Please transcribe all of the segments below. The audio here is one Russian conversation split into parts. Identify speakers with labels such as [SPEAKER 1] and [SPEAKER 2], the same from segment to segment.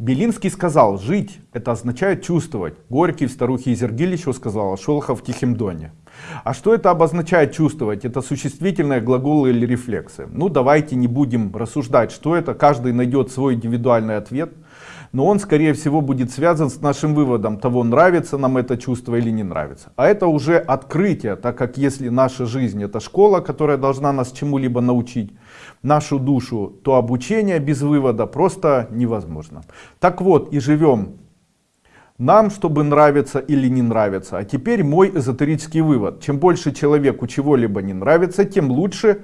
[SPEAKER 1] Белинский сказал, жить это означает чувствовать. Горький в старухе Изергилищу сказал, а Шолохов в Тихом Доне. А что это обозначает чувствовать? Это существительные глаголы или рефлексы. Ну давайте не будем рассуждать, что это. Каждый найдет свой индивидуальный ответ но он скорее всего будет связан с нашим выводом того нравится нам это чувство или не нравится. А это уже открытие так как если наша жизнь это школа которая должна нас чему-либо научить нашу душу то обучение без вывода просто невозможно. Так вот и живем нам чтобы нравится или не нравится а теперь мой эзотерический вывод. Чем больше человеку чего-либо не нравится тем лучше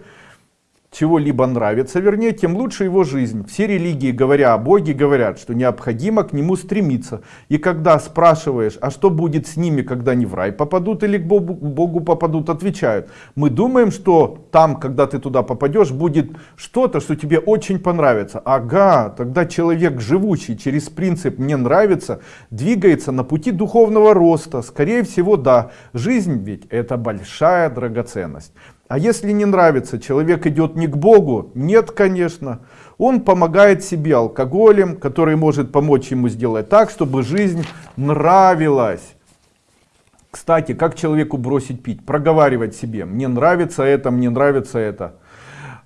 [SPEAKER 1] чего-либо нравится, вернее, тем лучше его жизнь. Все религии, говоря о Боге, говорят, что необходимо к Нему стремиться. И когда спрашиваешь, а что будет с ними, когда они в рай попадут или к Богу, к Богу попадут, отвечают. Мы думаем, что там, когда ты туда попадешь, будет что-то, что тебе очень понравится. Ага, тогда человек, живущий через принцип «мне нравится», двигается на пути духовного роста. Скорее всего, да. Жизнь ведь это большая драгоценность. А если не нравится, человек идет не к Богу? Нет, конечно. Он помогает себе алкоголем, который может помочь ему сделать так, чтобы жизнь нравилась. Кстати, как человеку бросить пить? Проговаривать себе. Мне нравится это, мне нравится это.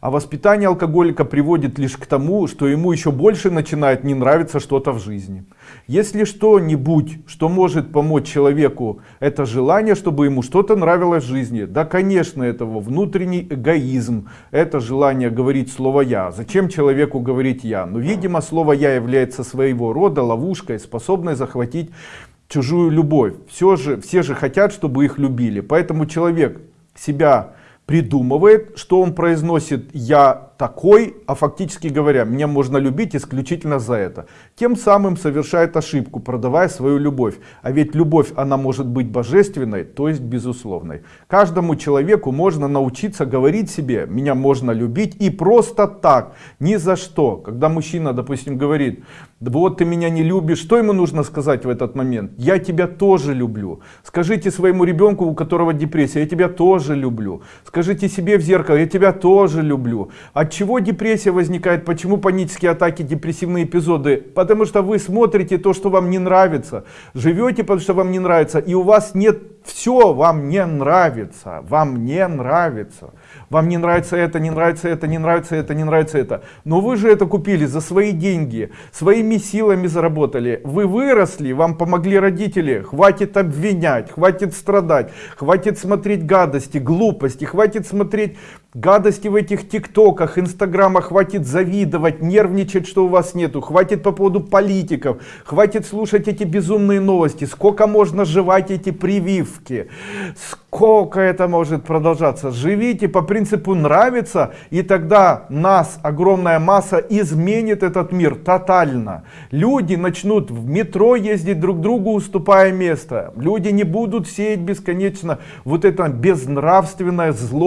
[SPEAKER 1] А воспитание алкоголика приводит лишь к тому, что ему еще больше начинает не нравиться что-то в жизни. Если что-нибудь, что может помочь человеку, это желание, чтобы ему что-то нравилось в жизни. Да, конечно, это внутренний эгоизм, это желание говорить слово «я». Зачем человеку говорить «я»? Но, видимо, слово «я» является своего рода ловушкой, способной захватить чужую любовь. Все же, все же хотят, чтобы их любили. Поэтому человек себя придумывает, что он произносит «я такой», а фактически говоря, меня можно любить исключительно за это. Тем самым совершает ошибку, продавая свою любовь. А ведь любовь, она может быть божественной, то есть безусловной. Каждому человеку можно научиться говорить себе «меня можно любить» и просто так, ни за что. Когда мужчина, допустим, говорит «вот ты меня не любишь», что ему нужно сказать в этот момент? «Я тебя тоже люблю». Скажите своему ребенку, у которого депрессия «я тебя тоже люблю». Скажите себе в зеркало «я тебя тоже люблю». А чего депрессия возникает? Почему панические атаки, депрессивные эпизоды? Потому что вы смотрите то, что вам не нравится. Живете, потому что вам не нравится. И у вас нет все, вам не нравится. Вам не нравится. Вам не нравится это, не нравится это, не нравится это, не нравится это. Но вы же это купили за свои деньги. Своими силами заработали. Вы выросли, вам помогли родители. Хватит обвинять, хватит страдать. Хватит смотреть гадости, глупости. Хватит смотреть гадости в этих тиктоках, инстаграмах. Хватит завидовать, нервничать, что у вас нету. Хватит по поводу политиков. Хватит слушать эти безумные новости. Сколько можно жевать эти прививки. Сколько это может продолжаться. Живите по принципу нравится. И тогда нас, огромная масса, изменит этот мир тотально. Люди начнут в метро ездить друг другу, уступая место. Люди не будут сеять бесконечно вот это безнравственное зло